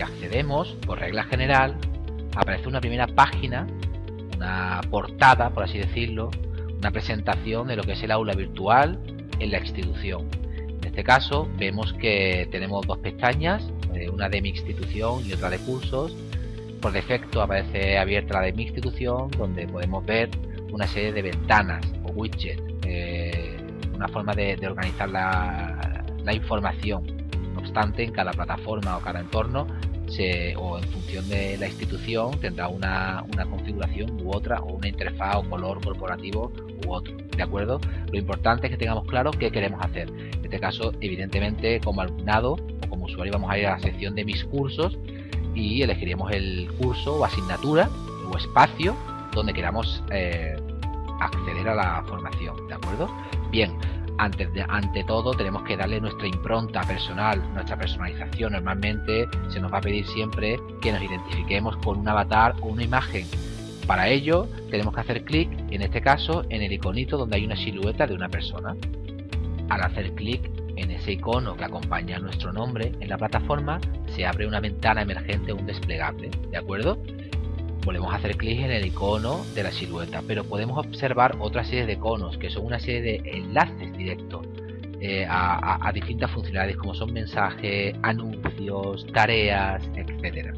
hacemos, por regla general, aparece una primera página, una portada, por así decirlo, una presentación de lo que es el aula virtual en la institución. En este caso vemos que tenemos dos pestañas, eh, una de mi institución y otra de cursos. Por defecto aparece abierta la de mi institución donde podemos ver una serie de ventanas o widgets, eh, una forma de, organizar la, la información. No obstante, en cada plataforma o cada entorno o en función de la institución tendrá una, configuración u otra o una interfaz o color corporativo u otro, ¿de acuerdo? Lo importante es que tengamos claro qué queremos hacer. En este caso, evidentemente, como alumnado o como usuario vamos a ir a la sección de mis cursos y elegiremos el curso o asignatura o espacio donde queramos eh, acceder a la formación, ¿de acuerdo? Bien, ante todo tenemos que darle nuestra impronta personal, nuestra personalización. Normalmente se nos va a pedir siempre que nos identifiquemos con un avatar o una imagen. Para ello tenemos que hacer clic, en este caso, en el iconito donde hay una silueta de una persona. Al hacer clic en ese icono que acompaña nuestro nombre en la plataforma, se abre una ventana emergente, un desplegable, ¿de acuerdo? Volvemos a hacer clic en el icono de la silueta, pero podemos observar otra serie de iconos que son una serie de enlaces directos eh, a, distintas funcionalidades como son mensajes, anuncios, tareas, etcétera.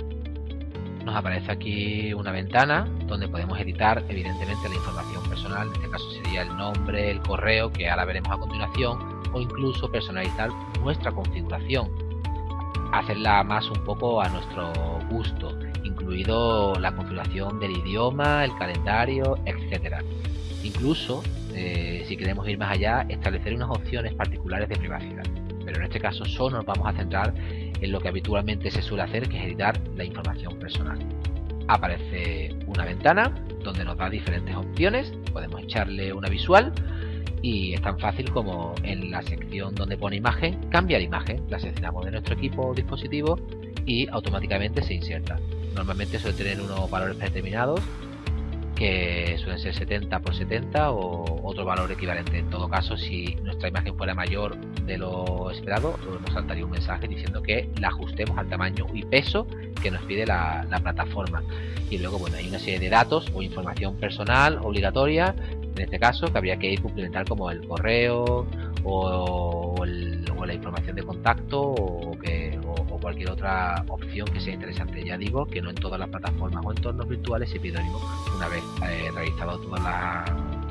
Nos aparece aquí una ventana donde podemos editar evidentemente la información personal, en este caso sería el nombre, el correo, que ahora veremos a continuación, o incluso personalizar nuestra configuración, hacerla más un poco a nuestro gusto incluido la configuración del idioma, el calendario, etcétera. Incluso, eh, si queremos ir más allá, establecer unas opciones particulares de privacidad. Pero en este caso solo nos vamos a centrar en lo que habitualmente se suele hacer, que es editar la información personal. Aparece una ventana donde nos da diferentes opciones, podemos echarle una visual y es tan fácil como en la sección donde pone imagen, cambiar imagen, la seleccionamos de nuestro equipo o dispositivo y automáticamente se inserta. Normalmente suele tener unos valores predeterminados que suelen ser 70 por 70 o otro valor equivalente. En todo caso, si nuestra imagen fuera mayor de lo esperado, nos saltaría un mensaje diciendo que la ajustemos al tamaño y peso que nos pide la, plataforma. Y luego, bueno, hay una serie de datos o información personal obligatoria, en este caso, que habría que ir complementar como el correo o, la información de contacto o que cualquier otra opción que sea interesante. Ya digo que no en todas las plataformas o entornos virtuales se pide una vez eh, realizado todos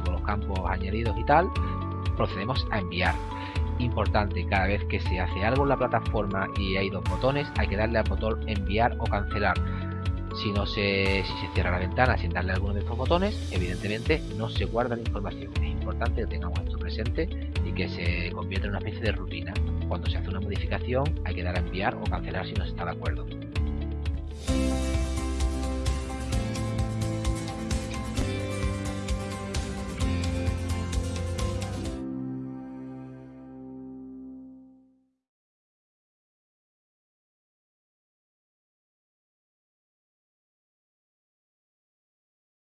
los campos añadidos y tal, procedemos a enviar. Importante, cada vez que se hace algo en la plataforma y hay dos botones, hay que darle al botón enviar o cancelar. Si no se, si se cierra la ventana sin darle alguno de estos botones, evidentemente no se guarda la información. Es importante que tengamos esto presente y que se convierta en una especie de rutina cuando se hace una modificación hay que dar a enviar o cancelar si no se está de acuerdo.